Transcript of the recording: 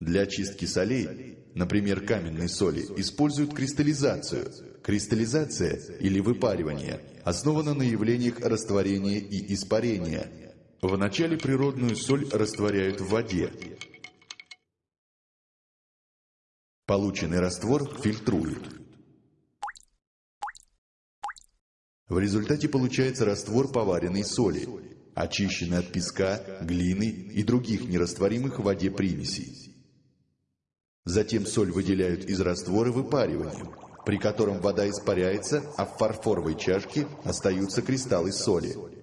Для очистки солей, например, каменной соли, используют кристаллизацию. Кристаллизация или выпаривание основана на явлениях растворения и испарения. Вначале природную соль растворяют в воде. Полученный раствор фильтруют. В результате получается раствор поваренной соли, очищенный от песка, глины и других нерастворимых в воде примесей. Затем соль выделяют из раствора выпариванием, при котором вода испаряется, а в фарфоровой чашке остаются кристаллы соли.